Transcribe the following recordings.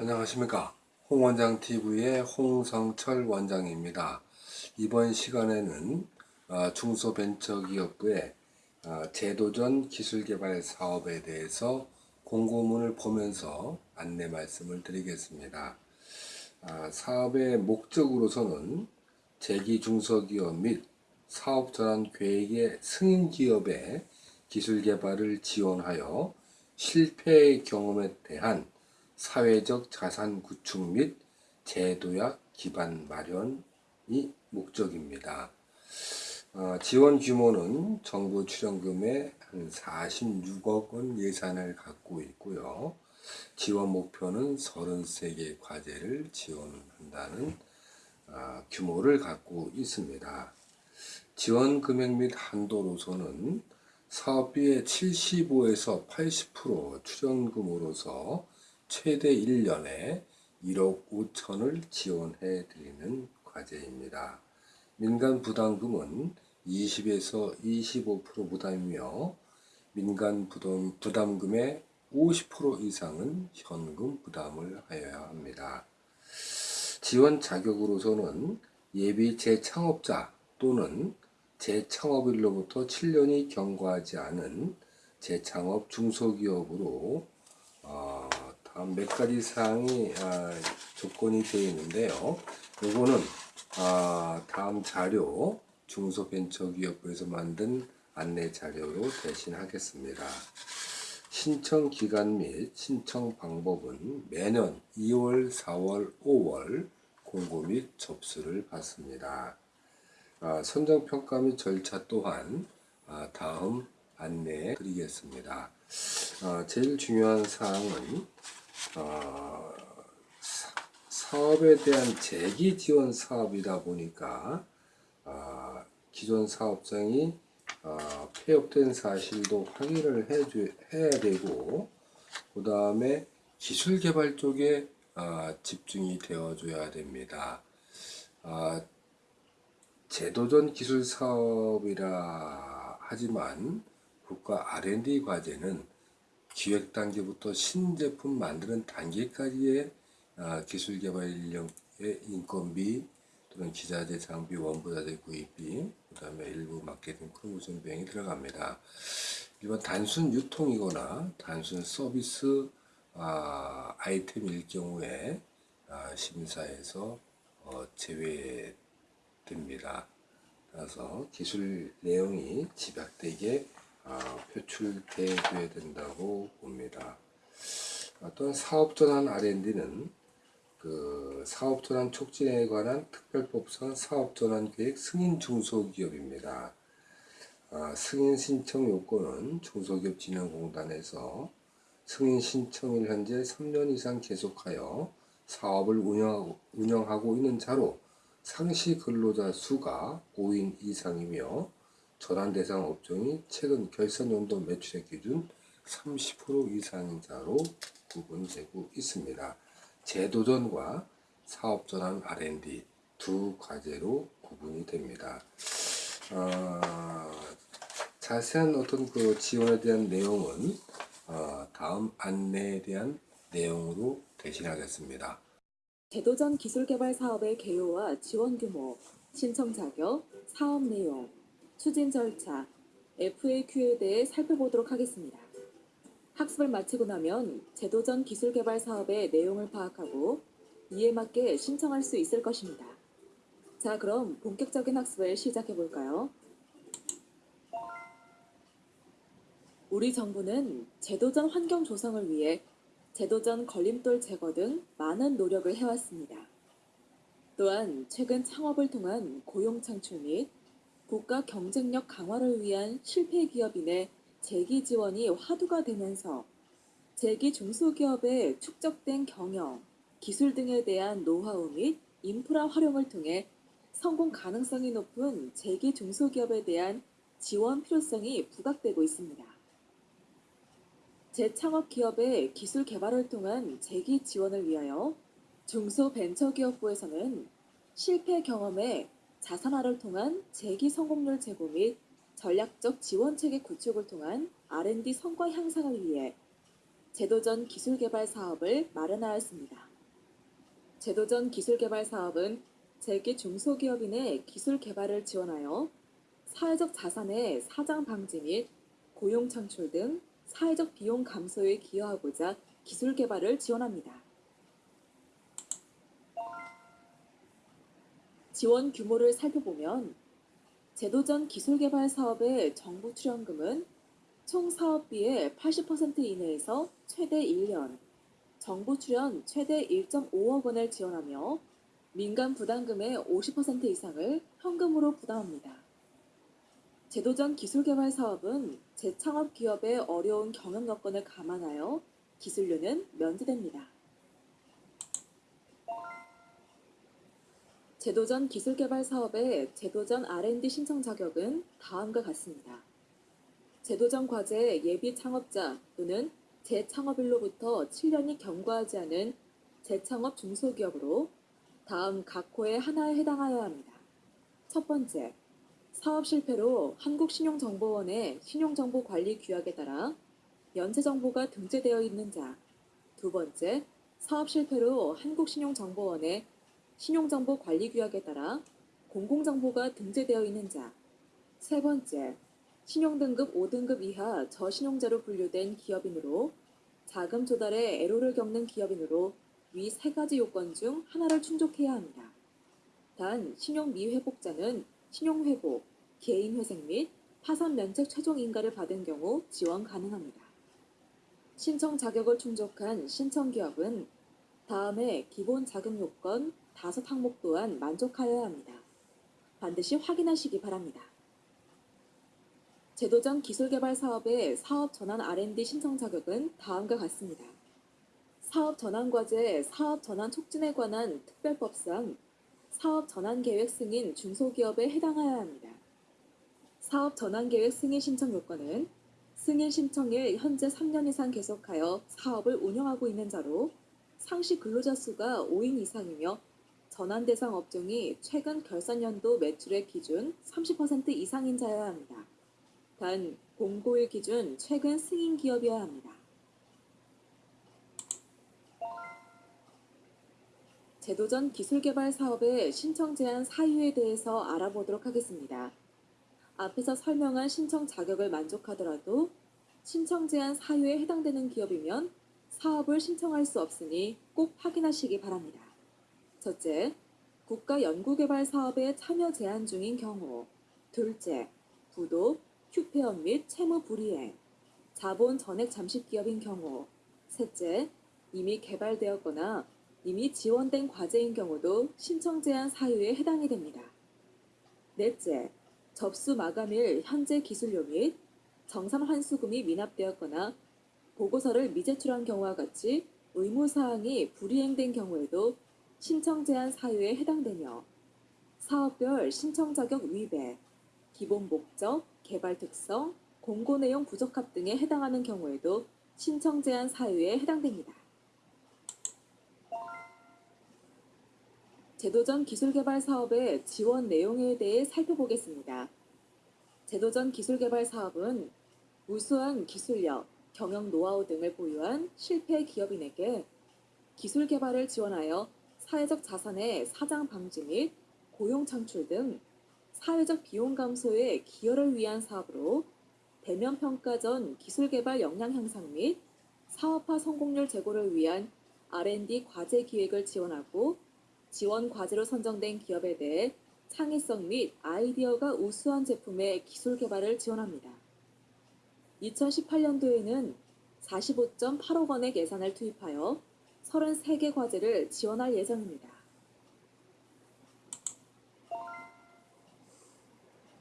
안녕하십니까. 홍원장TV의 홍성철 원장입니다. 이번 시간에는 아, 중소벤처기업부의 아, 제도전 기술개발 사업에 대해서 공고문을 보면서 안내 말씀을 드리겠습니다. 아, 사업의 목적으로서는 재기중소기업 및 사업전환 계획의 승인기업의 기술개발을 지원하여 실패의 경험에 대한 사회적 자산 구축 및 제도약 기반 마련이 목적입니다. 어, 지원 규모는 정부 출연금의 한 46억 원 예산을 갖고 있고요. 지원 목표는 33개 과제를 지원한다는 어, 규모를 갖고 있습니다. 지원 금액 및 한도로서는 사업비의 75에서 80% 출연금으로서 최대 1년에 1억 5천을 지원해 드리는 과제입니다. 민간 부담금은 20에서 25% 부담이며 민간 부담, 부담금의 50% 이상은 현금 부담을 하여야 합니다. 지원 자격으로서는 예비 재창업자 또는 재창업일로부터 7년이 경과하지 않은 재창업 중소기업으로 어, 다음 몇 가지 사항이 아, 조건이 되어 있는데요. 요거는 아, 다음 자료 중소벤처기업부에서 만든 안내 자료로 대신하겠습니다. 신청 기간 및 신청 방법은 매년 2월, 4월, 5월 공고 및 접수를 받습니다. 아, 선정평가 및 절차 또한 아, 다음 안내해 드리겠습니다. 아, 제일 중요한 사항은 어, 사업에 대한 재기 지원 사업이다 보니까 어, 기존 사업장이 어, 폐업된 사실도 확인을 해줘, 해야 되고 그 다음에 기술 개발 쪽에 어, 집중이 되어줘야 됩니다. 어, 제도전 기술 사업이라 하지만 국가 R&D 과제는 기획 단계부터 신제품 만드는 단계까지의 아, 기술 개발 인력의 인건비 또는 기자재 장비 원부자재 구입비 그 다음에 일부 마케팅 프로모션 비용이 들어갑니다. 일반 단순 유통이거나 단순 서비스 아, 아이템일 경우에 아, 심사에서 어, 제외됩니다. 따라서 기술 내용이 집약되게 아, 표출되어야 된다고 봅니다. 또한 사업전환 R&D는 그 사업전환 촉진에 관한 특별법상 사업전환 계획 승인 중소기업입니다. 아, 승인 신청 요건은 중소기업 진흥공단에서 승인 신청일 현재 3년 이상 계속하여 사업을 운영하고, 운영하고 있는 자로 상시 근로자 수가 5인 이상이며 전환 대상 업종이 최근 결산 연도 매출액 기준 30% 이상인 자로 구분되고 있습니다. 제도전과 사업 전환 R&D 두 과제로 구분이 됩니다. 어, 자세한 어떤 그 지원에 대한 내용은 어, 다음 안내에 대한 내용으로 대신하겠습니다. 제도전 기술개발 사업의 개요와 지원 규모, 신청 자격, 사업 내용, 추진 절차, FAQ에 대해 살펴보도록 하겠습니다. 학습을 마치고 나면 제도전 기술 개발 사업의 내용을 파악하고 이에 맞게 신청할 수 있을 것입니다. 자, 그럼 본격적인 학습을 시작해 볼까요? 우리 정부는 제도전 환경 조성을 위해 제도전 걸림돌 제거 등 많은 노력을 해왔습니다. 또한 최근 창업을 통한 고용 창출 및 국가 경쟁력 강화를 위한 실패 기업인의 재기 지원이 화두가 되면서 재기 중소기업의 축적된 경영, 기술 등에 대한 노하우 및 인프라 활용을 통해 성공 가능성이 높은 재기 중소기업에 대한 지원 필요성이 부각되고 있습니다. 재창업 기업의 기술 개발을 통한 재기 지원을 위하여 중소벤처기업부에서는 실패 경험에 자산화를 통한 재기 성공률 제고 및 전략적 지원 체계 구축을 통한 R&D 성과 향상을 위해 제도전 기술 개발 사업을 마련하였습니다. 제도전 기술개발 사업은 재기 중소기업인의 기술 개발을 지원하여 사회적 자산의 사장 방지 및 고용 창출 등 사회적 비용 감소에 기여하고자 기술 개발을 지원합니다. 지원 규모를 살펴보면 제도전 기술개발 사업의 정부 출연금은 총 사업비의 80% 이내에서 최대 1년, 정부 출연 최대 1.5억 원을 지원하며 민간 부담금의 50% 이상을 현금으로 부담합니다. 제도전 기술개발 사업은 재창업 기업의 어려운 경영 여건을 감안하여 기술료는 면제됩니다. 제도전 기술개발 사업의 제도전 R&D 신청 자격은 다음과 같습니다. 제도전 과제 예비 창업자 또는 재창업일로부터 7년이 경과하지 않은 재창업 중소기업으로 다음 각 호의 하나에 해당하여야 합니다. 첫 번째, 사업 실패로 한국신용정보원의 신용정보관리 규약에 따라 연체정보가 등재되어 있는 자. 두 번째, 사업 실패로 한국신용정보원의 신용정보 관리 규약에 따라 공공정보가 등재되어 있는 자. 세 번째, 신용등급 5등급 이하 저신용자로 분류된 기업인으로 자금 조달에 애로를 겪는 기업인으로 위 세 가지 요건 중 하나를 충족해야 합니다. 단, 신용 미회복자는 신용회복, 개인회생 및 파산 면책 최종 인가를 받은 경우 지원 가능합니다. 신청 자격을 충족한 신청 기업은 다음에 기본 자격 요건 다섯 항목 또한 만족하여야 합니다. 반드시 확인하시기 바랍니다. 제도전 기술개발 사업의 사업 전환 R&D 신청 자격은 다음과 같습니다. 사업 전환 과제, 사업 전환 촉진에 관한 특별법상 사업 전환 계획 승인 중소기업에 해당하여야 합니다. 사업 전환 계획 승인 신청 요건은 승인 신청일 현재 3년 이상 계속하여 사업을 운영하고 있는 자로 상시 근로자 수가 5인 이상이며 전환 대상 업종이 최근 결산연도 매출의 기준 30% 이상인 자여야 합니다. 단, 공고일 기준 최근 승인 기업이어야 합니다. 제도전 기술개발 사업의 신청 제한 사유에 대해서 알아보도록 하겠습니다. 앞에서 설명한 신청 자격을 만족하더라도 신청 제한 사유에 해당되는 기업이면 사업을 신청할 수 없으니 꼭 확인하시기 바랍니다. 첫째, 국가 연구개발 사업에 참여 제한 중인 경우. 둘째, 부도, 휴폐업 및 채무 불이행, 자본 전액 잠식 기업인 경우. 셋째, 이미 개발되었거나 이미 지원된 과제인 경우도 신청 제한 사유에 해당이 됩니다. 넷째, 접수 마감일 현재 기술료 및 정산 환수금이 미납되었거나 보고서를 미제출한 경우와 같이 의무사항이 불이행된 경우에도 신청 제한 사유에 해당되며 사업별 신청 자격 위배, 기본 목적, 개발 특성, 공고 내용 부적합 등에 해당하는 경우에도 신청 제한 사유에 해당됩니다. 제도전 기술개발 사업의 지원 내용에 대해 살펴보겠습니다. 제도전 기술개발 사업은 우수한 기술력, 경영 노하우 등을 보유한 실패 기업인에게 기술 개발을 지원하여 사회적 자산의 사장 방지 및 고용 창출 등 사회적 비용 감소에 기여를 위한 사업으로 대면 평가 전 기술 개발 역량 향상 및 사업화 성공률 제고를 위한 R&D 과제 기획을 지원하고 지원 과제로 선정된 기업에 대해 창의성 및 아이디어가 우수한 제품의 기술 개발을 지원합니다. 2018년도에는 45.8억 원의 예산을 투입하여 33개 과제를 지원할 예정입니다.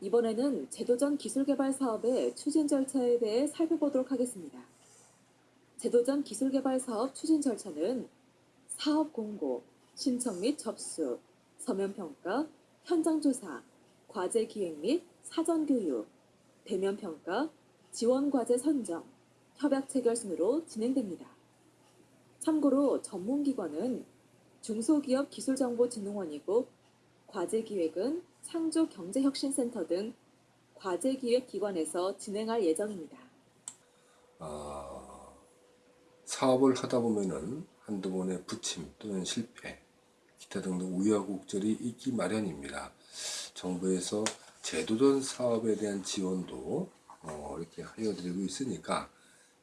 이번에는 제도전 기술개발 사업의 추진 절차에 대해 살펴보도록 하겠습니다. 제도전 기술개발 사업 추진 절차는 사업 공고, 신청 및 접수, 서면 평가, 현장 조사, 과제 기획 및 사전 교육, 대면 평가, 지원 과제 선정, 협약 체결 순으로 진행됩니다. 참고로 전문기관은 중소기업 기술정보진흥원이고 과제기획은 창조경제혁신센터 등 과제기획기관에서 진행할 예정입니다. 아, 사업을 하다 보면은 한두 번의 부침 또는 실패 기타 등등 우여곡절이 있기 마련입니다. 정부에서 제도전 사업에 대한 지원도 어, 이렇게 하여드리고 있으니까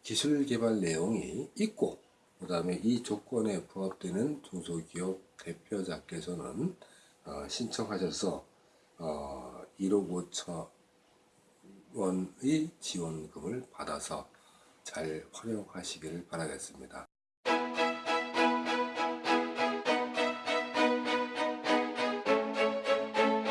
기술 개발 내용이 있고 그 다음에 이 조건에 부합되는 중소기업 대표자께서는 어, 신청하셔서 어, 1억 5천 원의 지원금을 받아서 잘 활용하시기를 바라겠습니다.